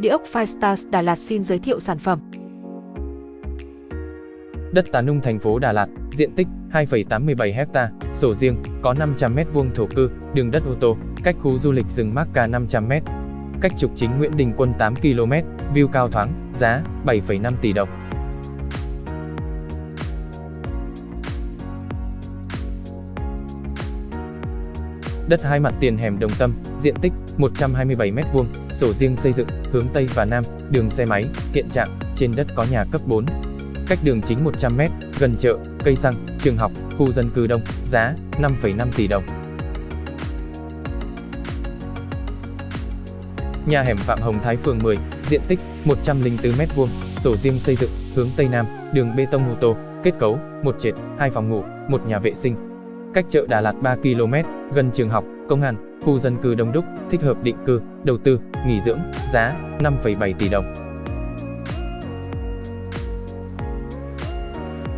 Địa ốc Firestars Đà Lạt xin giới thiệu sản phẩm. Đất Tà Nung thành phố Đà Lạt, diện tích 2,87 ha, sổ riêng, có 500 m2 thổ cư, đường đất ô tô, cách khu du lịch rừng Mác Ca 500 m. Cách trục chính Nguyễn Đình Quân 8 km, view cao thoáng, giá 7,5 tỷ đồng. Đất hai mặt tiền hẻm Đồng Tâm, diện tích 127 m2, sổ riêng xây dựng, hướng Tây và Nam, đường xe máy, hiện trạng, trên đất có nhà cấp 4. Cách đường chính 100m, gần chợ, cây xăng, trường học, khu dân cư đông, giá 5,5 tỷ đồng. Nhà hẻm Phạm Hồng Thái phường 10, diện tích 104m2, sổ riêng xây dựng, hướng Tây Nam, đường bê tông ô tô, kết cấu, một trệt, hai phòng ngủ, một nhà vệ sinh. Cách chợ Đà Lạt 3 km, gần trường học, công an, khu dân cư đông đúc, thích hợp định cư, đầu tư, nghỉ dưỡng, giá 5,7 tỷ đồng.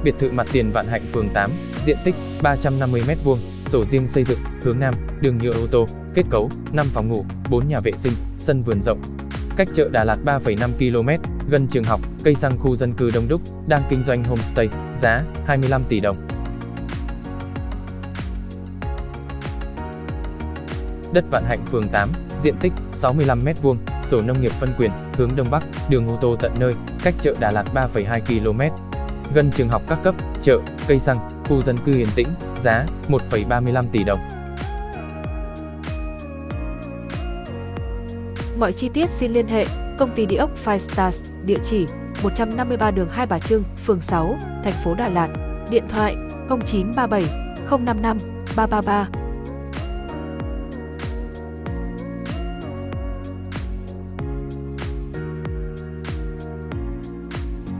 Biệt thự mặt tiền Vạn Hạnh phường 8, diện tích 350m2, sổ riêng xây dựng, hướng Nam, đường nhựa ô tô, kết cấu, 5 phòng ngủ, 4 nhà vệ sinh, sân vườn rộng. Cách chợ Đà Lạt 3,5 km, gần trường học, cây xăng khu dân cư đông đúc, đang kinh doanh homestay, giá 25 tỷ đồng. Đất Vạn Hạnh phường 8, diện tích 65m2, sổ nông nghiệp phân quyền, hướng Đông Bắc, đường ô tô tận nơi, cách chợ Đà Lạt 3,2 km. Gần trường học các cấp, chợ, cây xăng, khu dân cư yên tĩnh, giá 1,35 tỷ đồng. Mọi chi tiết xin liên hệ công ty địa ốc Five Stars, địa chỉ 153 đường Hai Bà Trưng, phường 6, thành phố Đà Lạt, điện thoại 0937 055 333